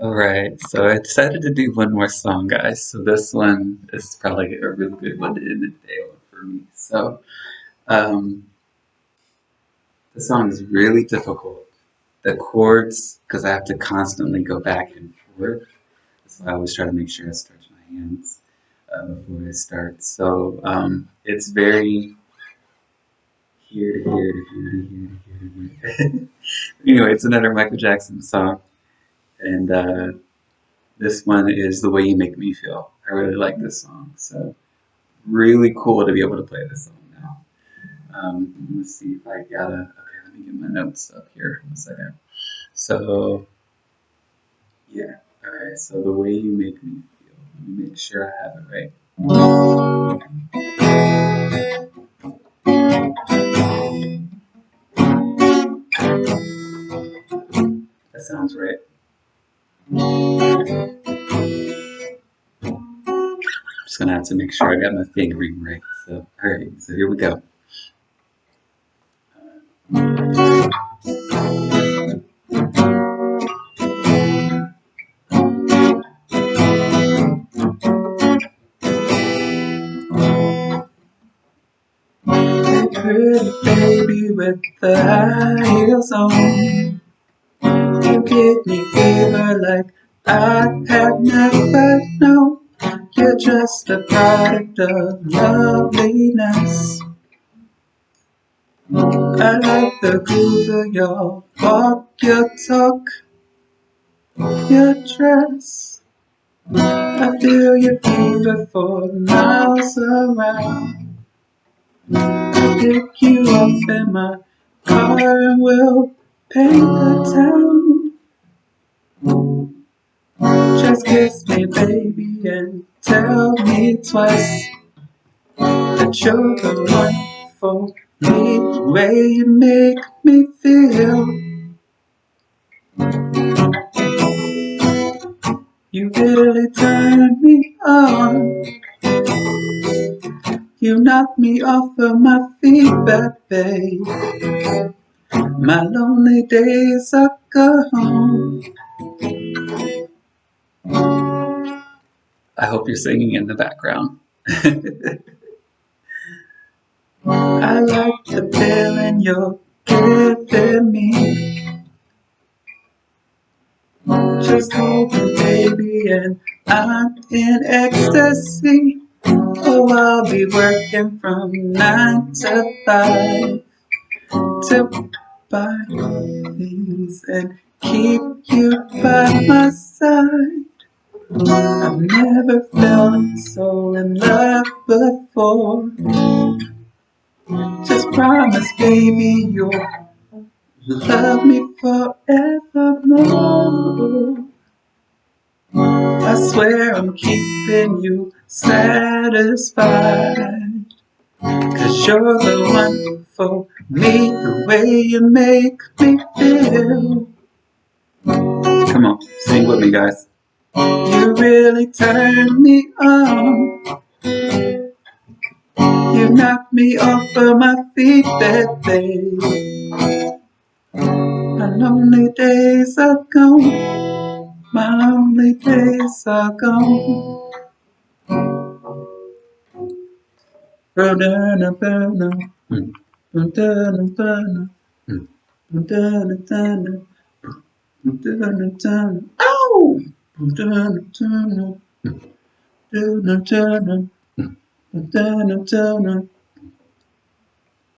Alright, so I decided to do one more song, guys. So this one is probably a really good one to end the day for me. So, um, the song is really difficult. The chords, because I have to constantly go back and forth. That's why I always try to make sure I stretch my hands uh, before I start. So, um, it's very here to here here here here to here. anyway, it's another Michael Jackson song and uh, this one is The Way You Make Me Feel. I really like this song, so really cool to be able to play this song now. Um, let's see if I got a, okay, let me get my notes up here in a second. So, yeah, alright, so The Way You Make Me Feel. Let me make sure I have it right. That sounds right. I'm just gonna have to make sure I got my fingering right. So, alright, so here we go. Pretty baby with the high heels on you give me fever like I have never known. You're just a product of loveliness. I like the groove of your walk, your talk, your dress. I feel your fever for miles around. I'll pick you up in my car and we'll paint the town. Just kiss me, baby, and tell me twice that you're the one for me, way you make me feel. You really turn me on. You knock me off of my feet, baby. My lonely days are gone. I hope you're singing in the background. I like the feeling you're giving me. Just hold me, baby, and I'm in ecstasy. Oh, I'll be working from nine to five to buy things and keep you by my side. I've never felt so in love before. Just promise, baby, you'll love me forevermore. I swear I'm keeping you satisfied. Cause you're the one for me, the way you make me feel. Come on, sing with me, guys. You really turn me on. You knock me off of my feet, baby. My lonely days are gone. My lonely days are gone. Burn, burn, burn, burn, burn,